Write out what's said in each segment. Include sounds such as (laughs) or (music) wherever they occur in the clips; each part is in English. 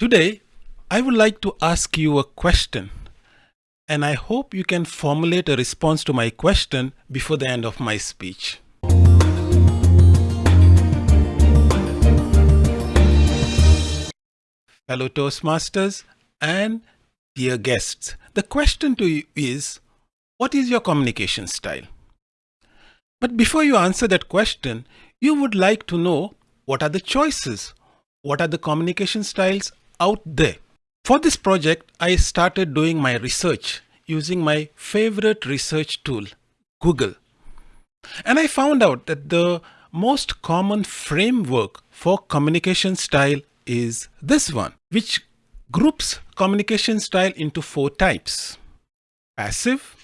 Today, I would like to ask you a question, and I hope you can formulate a response to my question before the end of my speech. Fellow Toastmasters and dear guests, the question to you is, what is your communication style? But before you answer that question, you would like to know what are the choices? What are the communication styles out there. For this project, I started doing my research using my favorite research tool, Google. And I found out that the most common framework for communication style is this one, which groups communication style into four types. Passive,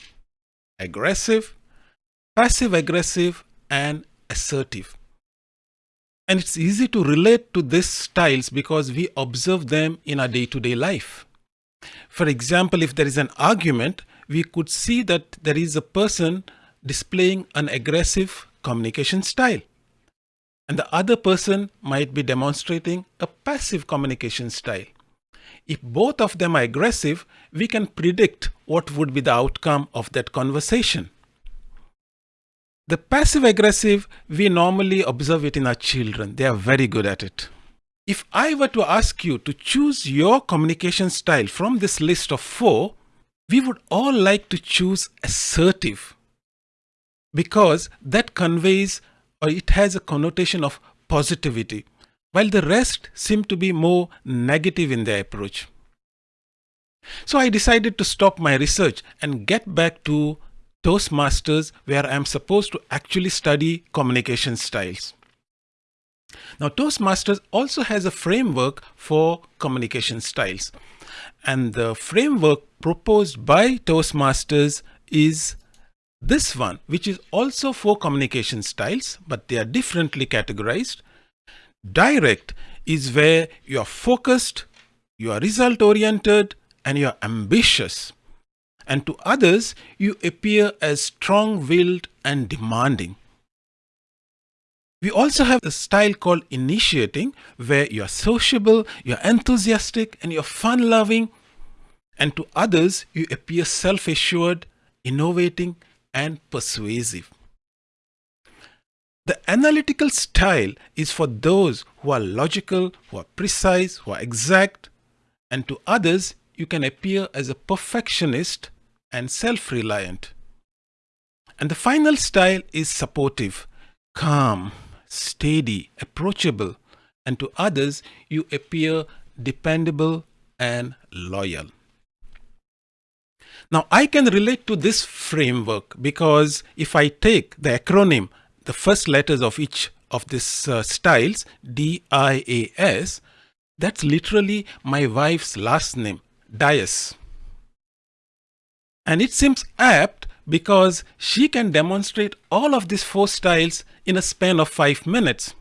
aggressive, passive-aggressive, and assertive. And it's easy to relate to these styles because we observe them in our day-to-day -day life. For example, if there is an argument, we could see that there is a person displaying an aggressive communication style. And the other person might be demonstrating a passive communication style. If both of them are aggressive, we can predict what would be the outcome of that conversation. The passive aggressive, we normally observe it in our children. They are very good at it. If I were to ask you to choose your communication style from this list of four, we would all like to choose assertive because that conveys or it has a connotation of positivity, while the rest seem to be more negative in their approach. So I decided to stop my research and get back to Toastmasters where I'm supposed to actually study communication styles. Now Toastmasters also has a framework for communication styles and the framework proposed by Toastmasters is this one which is also for communication styles but they are differently categorized. Direct is where you are focused, you are result oriented and you are ambitious and to others you appear as strong-willed and demanding. We also have a style called initiating where you're sociable, you're enthusiastic and you're fun-loving and to others you appear self-assured, innovating and persuasive. The analytical style is for those who are logical, who are precise, who are exact and to others you can appear as a perfectionist and self-reliant. And the final style is supportive, calm, steady, approachable, and to others you appear dependable and loyal. Now I can relate to this framework because if I take the acronym, the first letters of each of these uh, styles, D-I-A-S, that's literally my wife's last name, Dias. And it seems apt because she can demonstrate all of these four styles in a span of five minutes.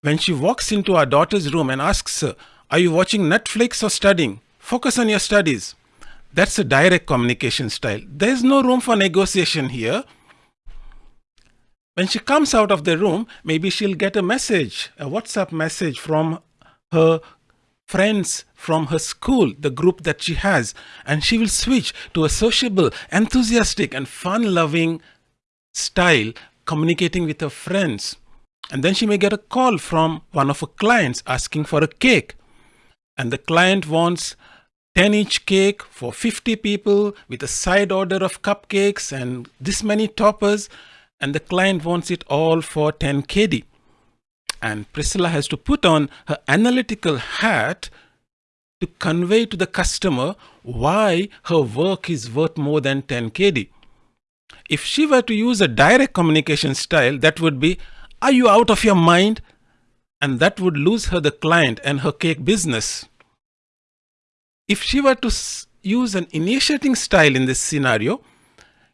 When she walks into our daughter's room and asks her, are you watching Netflix or studying? Focus on your studies. That's a direct communication style. There's no room for negotiation here. When she comes out of the room, maybe she'll get a message, a WhatsApp message from her friends from her school, the group that she has, and she will switch to a sociable, enthusiastic, and fun loving style communicating with her friends. And then she may get a call from one of her clients asking for a cake. And the client wants 10 inch cake for 50 people with a side order of cupcakes and this many toppers. And the client wants it all for 10 KD. And Priscilla has to put on her analytical hat to convey to the customer why her work is worth more than 10 KD. If she were to use a direct communication style, that would be, are you out of your mind? And that would lose her the client and her cake business. If she were to use an initiating style in this scenario,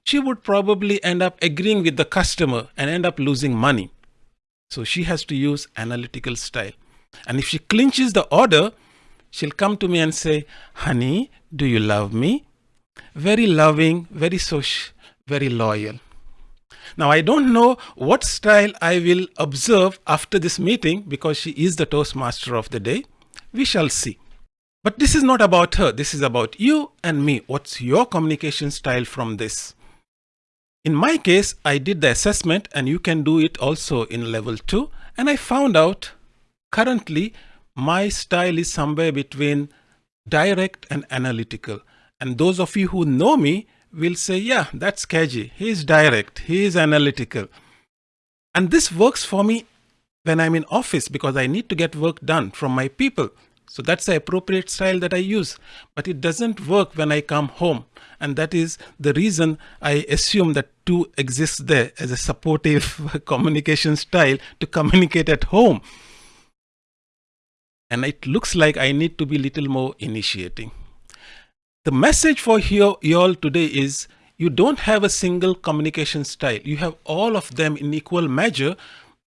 she would probably end up agreeing with the customer and end up losing money. So she has to use analytical style. And if she clinches the order, she'll come to me and say, honey, do you love me? Very loving, very social, very loyal. Now, I don't know what style I will observe after this meeting because she is the Toastmaster of the day. We shall see. But this is not about her. This is about you and me. What's your communication style from this? In my case, I did the assessment and you can do it also in level two. And I found out currently my style is somewhere between direct and analytical. And those of you who know me will say, yeah, that's Kaji. He is direct. He is analytical. And this works for me when I'm in office because I need to get work done from my people. So that's the appropriate style that I use. But it doesn't work when I come home. And that is the reason I assume that two exists there as a supportive (laughs) communication style to communicate at home. And it looks like I need to be a little more initiating. The message for you all today is you don't have a single communication style. You have all of them in equal measure.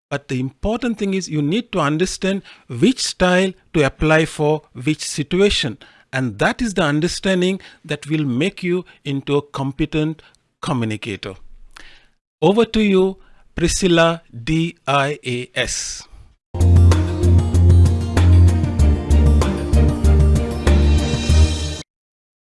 But the important thing is you need to understand which style to apply for which situation. And that is the understanding that will make you into a competent communicator. Over to you, Priscilla D-I-A-S.